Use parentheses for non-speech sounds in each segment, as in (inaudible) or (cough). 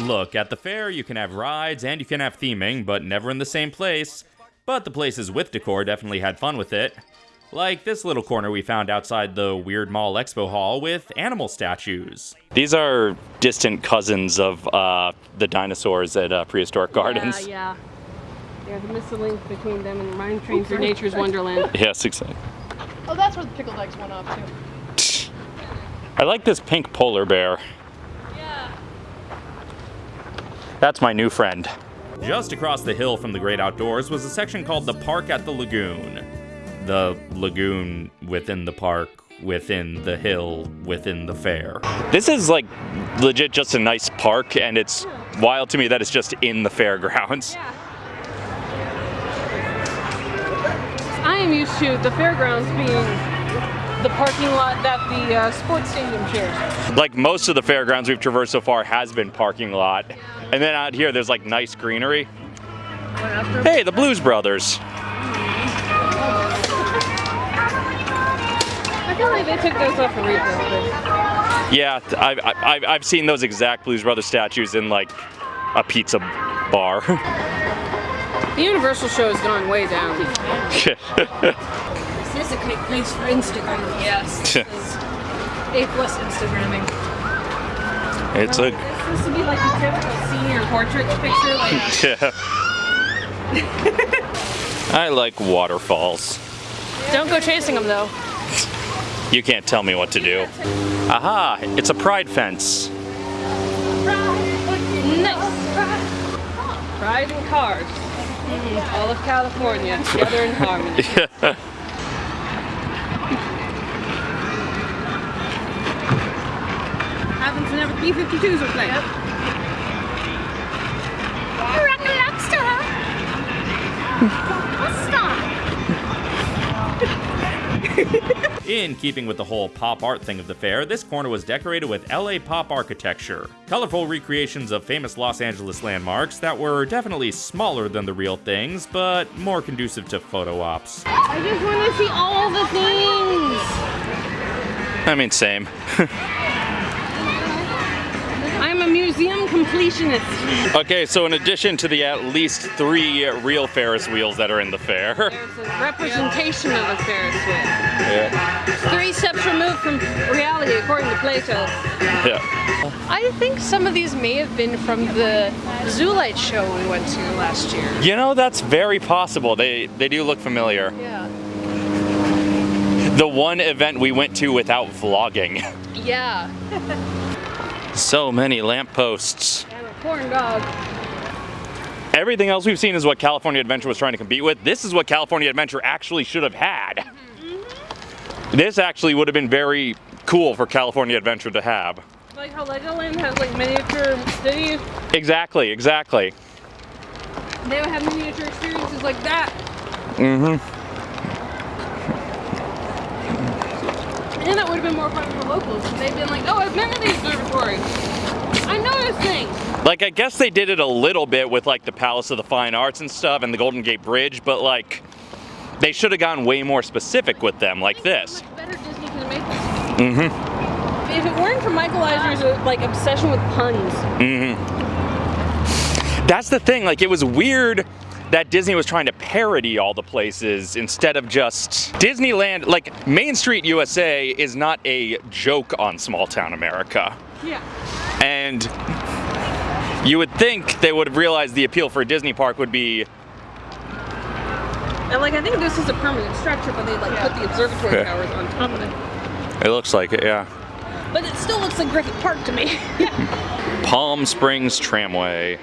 Look, at the fair, you can have rides and you can have theming, but never in the same place. But the places with decor definitely had fun with it. Like this little corner we found outside the Weird Mall Expo Hall with animal statues. These are distant cousins of uh, the dinosaurs at uh, Prehistoric Gardens. Yeah, yeah. There's a missing link between them and Mine Train through Nature's Wonderland. (laughs) Yes, exactly. Oh, that's where the pickled eggs went off too. (laughs) I like this pink polar bear. Yeah. That's my new friend. Just across the hill from the Great Outdoors was a section called the Park at the Lagoon. The lagoon within the park, within the hill, within the fair. This is like legit just a nice park, and it's wild to me that it's just in the fairgrounds. Yeah. (laughs) I am used to the fairgrounds being the parking lot that the uh, sports stadium shares. Like most of the fairgrounds we've traversed so far has been parking lot. And then out here there's like nice greenery. Hey, the Blues Brothers. I feel like they took those off for rebuild. Yeah, I've, I've, I've seen those exact Blues Brothers statues in like a pizza bar. (laughs) The Universal show has gone way down. (laughs) This is a great place for Instagram. Yes. A plus Instagramming. It's a This would be like a typical senior portrait picture. Like, (laughs) yeah. (laughs) I like waterfalls. Don't go chasing them though. You can't tell me what to do. Aha! It's a pride fence. nice. Pride and cars. All of California together in harmony. (laughs) Happens B-52s are playing. In keeping with the whole pop art thing of the fair, this corner was decorated with LA pop architecture. Colorful recreations of famous Los Angeles landmarks that were definitely smaller than the real things, but more conducive to photo ops. I just want to see all the things. I mean, same. (laughs) I'm a museum completionist. okay, so in addition to the at least three real Ferris wheels that are in the fair, There's a representation of a Ferris wheel. yeah, Three steps removed from reality, according to Plato. yeah. I think some of these may have been from the Zoolite show we went to last year. You know, that's very possible. They they do look familiar. Yeah. The one event we went to without vlogging. Yeah. (laughs) So many lampposts. And a corn dog. Everything else we've seen is what California Adventure was trying to compete with. This is what California Adventure actually should have had. This actually would have been very cool for California Adventure to have. Like how Legoland has like miniature cities, Exactly, exactly. they would have miniature experiences like that. Mm-hmm. And that would have been more fun for locals. and They've been like, oh, I've been to the observatory. I know this thing. Like, I guess they did it a little bit with like the Palace of the Fine Arts and stuff and the Golden Gate Bridge, but like, they should have gone way more specific with them like this. Much better Disney could have made this. Mm-hmm. If it weren't for Michael Eisner's uh, like obsession with puns, Mm-hmm. That's the thing, like, it was weird that Disney was trying to parody all the places instead of just Disneyland. Like, Main Street USA is not a joke on small town America. yeah. And you would think they would have realized the appeal for a Disney park would be And like I think this is a permanent structure, but they like put the observatory Yeah. towers on top of it. It looks like it, yeah. But it still looks like Griffith Park to me. (laughs) Palm Springs Tramway.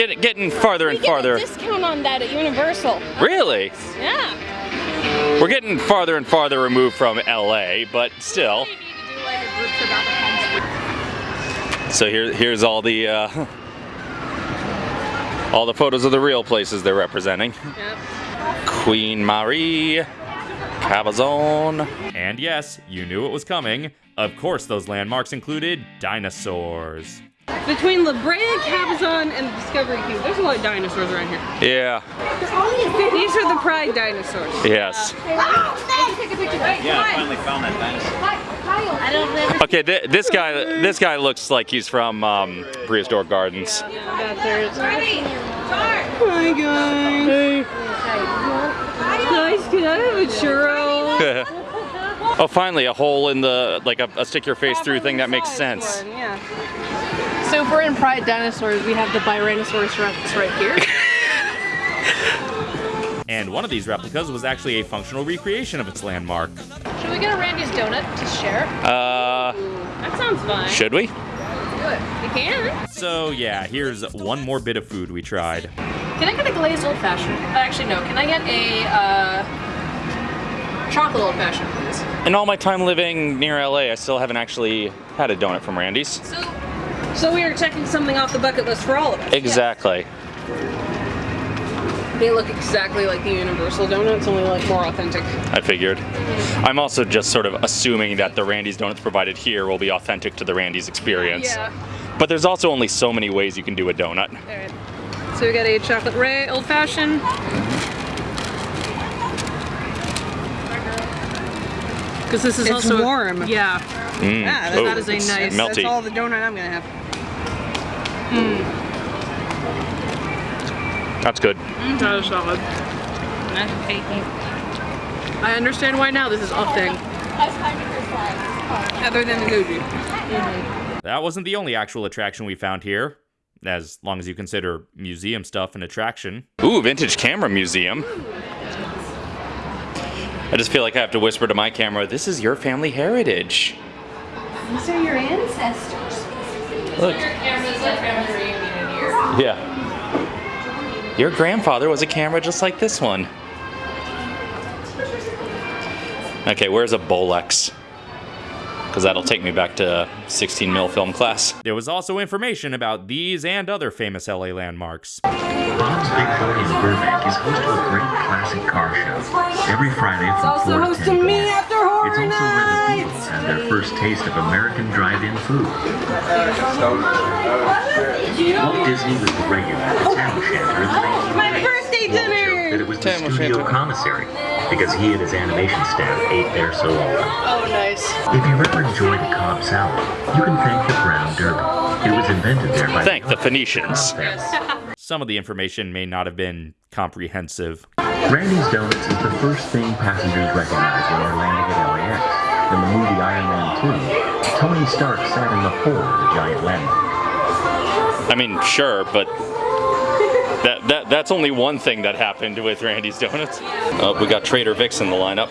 Get, getting farther and You get a farther. discount on that at Universal. Really? Yeah. We're getting farther and farther removed from LA, but still. You need to do like a group trip out to Palm Springs. So here, here's all the uh, (laughs) all the photos of the real places they're representing. Yep. Queen Mary, Cabazon. And yes, you knew it was coming. Of course, those landmarks included dinosaurs. Between La Brea, Cabazon, and the Discovery Cube, there's a lot of dinosaurs around here. Yeah. These are the pride dinosaurs. Yes. Yeah, I finally found that dinosaur. I don't remember. Okay, th- this guy this guy looks like he's from um, Prehistoric Gardens. Hi guys. Guys, can I have a churro? oh, finally, a hole in the like a, a stick your face through thing that makes sense. One, yeah. So if we're in Pride Dinosaurs, we have the Tyrannosaurus Rex right here. (laughs) And one of these replicas was actually a functional recreation of its landmark. Should we get a Randy's donut to share? Uh, That sounds fun. should we? Do it. We can. So yeah, here's one more bit of food we tried. Can I get a glazed old fashioned? Actually, no. Can I get a uh, chocolate old fashioned, please? In all my time living near LA, I still haven't actually had a donut from Randy's. So, So we are checking something off the bucket list for all of us. Exactly. They look exactly like the Universal donuts, only like more authentic. I figured. I'm also just sort of assuming that the Randy's donuts provided here will be authentic to the Randy's experience. yeah. But there's also only so many ways you can do a donut. Alright. So we got a chocolate ray old fashioned. Because this is It's also warm. Yeah, Mm. Yeah, Oh, that is a nice- melty. That's all the donut I'm gonna have. That's good. Mm, that is solid. I understand why now this is a thing. Other than the Gucci. Mm-hmm. That wasn't the only actual attraction we found here, as long as you consider museum stuff an attraction. Ooh, vintage camera museum. I just feel like I have to whisper to my camera, this is your family heritage. These are your ancestors. Look. Cameras like family reunion here. Yeah. Your grandfather was a camera just like this one. Okay, where's a Bolex? Because that'll take me back to 16 mil film class. There was also information about these and other famous LA landmarks. Bob's Big Boy in Burbank is host to a great classic car show every Friday from Also 4 to hosting 10 me p.m. their first taste of American drive-in food. Walt Disney was the regular oh. at the Tam O'Shanter in the 1990s. My birthday dinner! that it was the Tam studio O'Shanter. commissary because he and his animation staff ate there so often. Oh, nice. If you've ever enjoyed a Cobb salad, you can thank the Brown Derby. It was invented there by Thank the Cobb Phoenicians. family. Some of the information may not have been comprehensive. Randy's Donuts is the first thing passengers recognize when they're landing at LAX. In the movie Iron Man 2, Tony Stark sat in the hole of the giant landing. I mean, sure, but that, that that's only one thing that happened with Randy's Donuts. Oh, we got Trader Vic's in the lineup.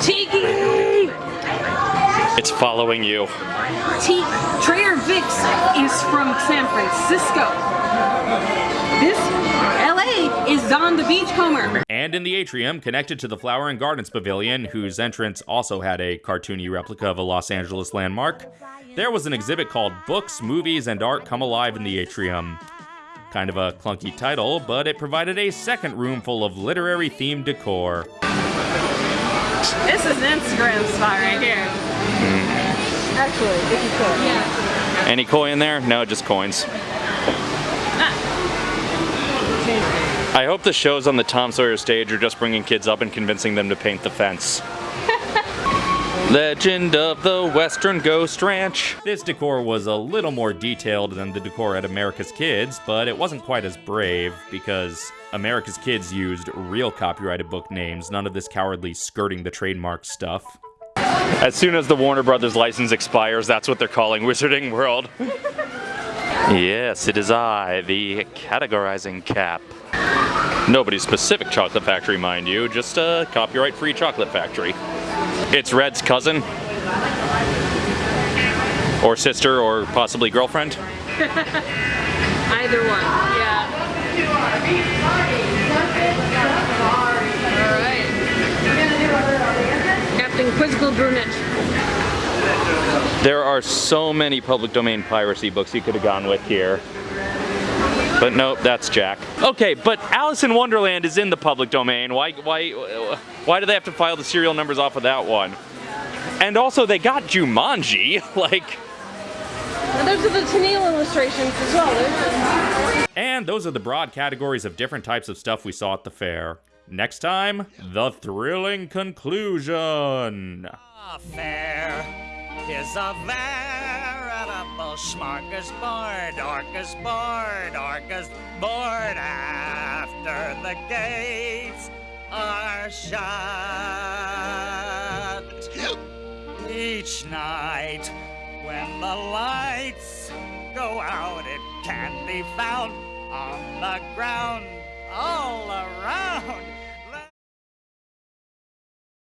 Tiki! It's following you. T- Trader Vic's is from San Francisco. This LA is on the Beachcomber. And in the atrium, connected to the Flower and Gardens Pavilion, whose entrance also had a cartoony replica of a Los Angeles landmark, there was an exhibit called Books, Movies, and Art Come Alive in the Atrium. Kind of a clunky title, but it provided a second room full of literary themed decor. This is Instagram spot right here. Hmm. Actually, if you could. Yeah. Any koi in there? No, just coins. Ah. I hope the shows on the Tom Sawyer stage are just bringing kids up and convincing them to paint the fence. (laughs) Legend of the Western Ghost Ranch. This decor was a little more detailed than the decor at America's Kids, but it wasn't quite as brave because America's Kids used real copyrighted book names, none of this cowardly skirting the trademark stuff. As soon as the Warner Brothers license expires, that's what they're calling Wizarding World. (laughs) yes, it is I, the categorizing cap. Nobody's specific chocolate factory, mind you, just a copyright free chocolate factory. It's Red's cousin. Or sister, or possibly girlfriend. (laughs) Either one. Yeah. Alright. Captain Quizzical Brunette. There are so many public domain piracy books you could have gone with here. But nope, that's Jack. Okay, but Alice in Wonderland is in the public domain. Why why why do they have to file the serial numbers off of that one? And also they got Jumanji, (laughs) like And those are the Tenniel illustrations as well. And those are the broad categories of different types of stuff we saw at the fair. Next time, the thrilling conclusion. Affair is a veritable smorgasbord, orcasbord, orcasbord after the gates are shut. Each night when the lights go out, it can be found on the ground all around.